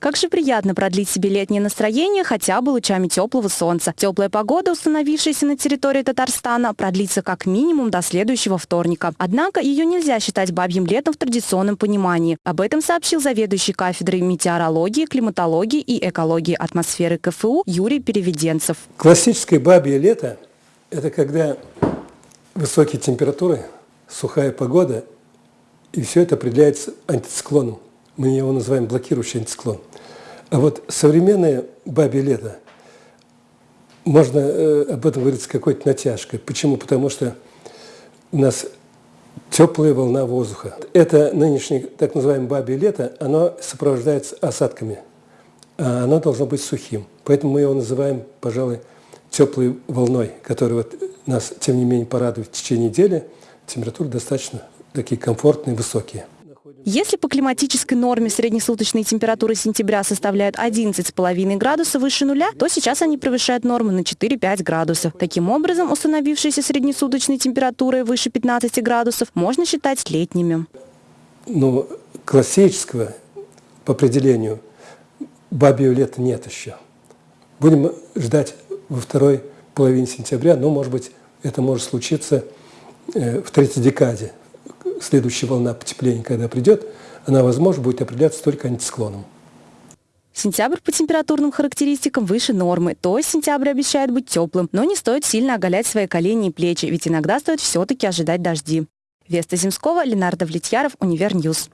Как же приятно продлить себе летнее настроение хотя бы лучами теплого солнца. Теплая погода, установившаяся на территории Татарстана, продлится как минимум до следующего вторника. Однако ее нельзя считать бабьим летом в традиционном понимании. Об этом сообщил заведующий кафедрой метеорологии, климатологии и экологии атмосферы КФУ Юрий Переведенцев. Классическое бабье лето – это когда высокие температуры, сухая погода, и все это определяется антициклоном. Мы его называем блокирующий антициклон. А вот современное бабье лето, можно э, об этом говорить с какой-то натяжкой. Почему? Потому что у нас теплая волна воздуха. Это нынешнее так называемое бабье лето, оно сопровождается осадками. А оно должно быть сухим. Поэтому мы его называем, пожалуй, теплой волной, которая вот нас, тем не менее, порадует в течение недели. Температуры достаточно такие комфортные, высокие. Если по климатической норме среднесуточные температуры сентября составляют 11,5 градусов выше нуля, то сейчас они превышают норму на 4-5 градусов. Таким образом, установившиеся среднесуточные температуры выше 15 градусов можно считать летними. Ну, классического по определению бабьего лета нет еще. Будем ждать во второй половине сентября, но, может быть, это может случиться э, в третьей декаде следующая волна потепления, когда придет, она, возможно, будет определяться только антициклоном. Сентябрь по температурным характеристикам выше нормы, то есть сентябрь обещает быть теплым, но не стоит сильно оголять свои колени и плечи, ведь иногда стоит все-таки ожидать дожди. Веста Земского, Ленар Давлетьяров, Univer News.